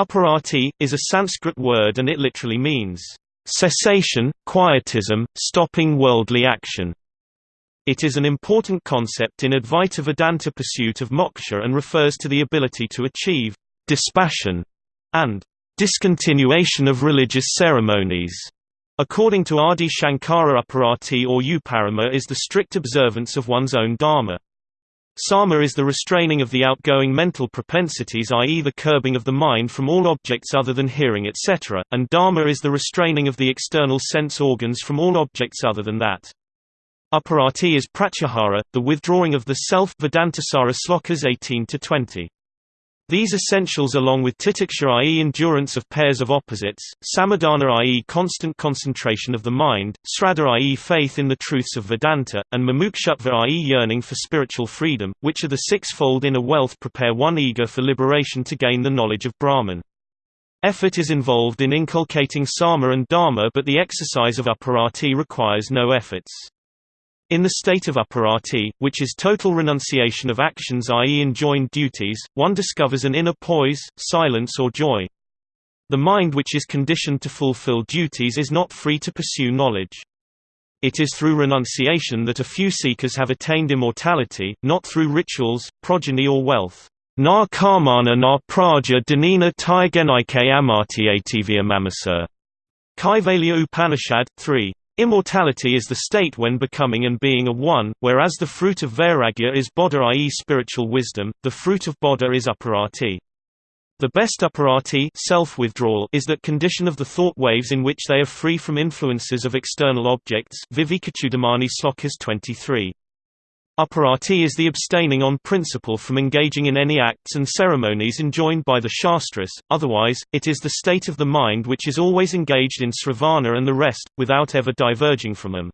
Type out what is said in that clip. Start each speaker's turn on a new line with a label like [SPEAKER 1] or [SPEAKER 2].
[SPEAKER 1] Uparati, is a Sanskrit word and it literally means, cessation, quietism, stopping worldly action. It is an important concept in Advaita Vedanta pursuit of moksha and refers to the ability to achieve dispassion and discontinuation of religious ceremonies. According to Adi Shankara Uparati or Uparama is the strict observance of one's own dharma. Sama is the restraining of the outgoing mental propensities i.e. the curbing of the mind from all objects other than hearing etc., and dama is the restraining of the external sense organs from all objects other than that. Uparati is pratyahara, the withdrawing of the self Vedantasara slokas 18-20. These essentials along with titiksha i.e. endurance of pairs of opposites, samadhana i.e. constant concentration of the mind, sraddha i.e. faith in the truths of Vedanta, and mumukshutva i.e. yearning for spiritual freedom, which are the sixfold inner wealth prepare one eager for liberation to gain the knowledge of Brahman. Effort is involved in inculcating sama and dama but the exercise of uparati requires no efforts. In the state of uparati, which is total renunciation of actions i.e. enjoined duties, one discovers an inner poise, silence or joy. The mind which is conditioned to fulfill duties is not free to pursue knowledge. It is through renunciation that a few seekers have attained immortality, not through rituals, progeny or wealth. Na karmana na praja danina taigenaike amarti mamasa. Kaivalya Upanishad, 3. Immortality is the state when becoming and being a one, whereas the fruit of vairagya is bodha i.e. spiritual wisdom, the fruit of bodha is uparati. The best uparati self-withdrawal is that condition of the thought waves in which they are free from influences of external objects Vivekachudamani Slokas 23. Uparati is the abstaining on principle from engaging in any acts and ceremonies enjoined by the Shastras, otherwise, it is the state of the mind which is always engaged in sravana and the rest, without ever diverging from them.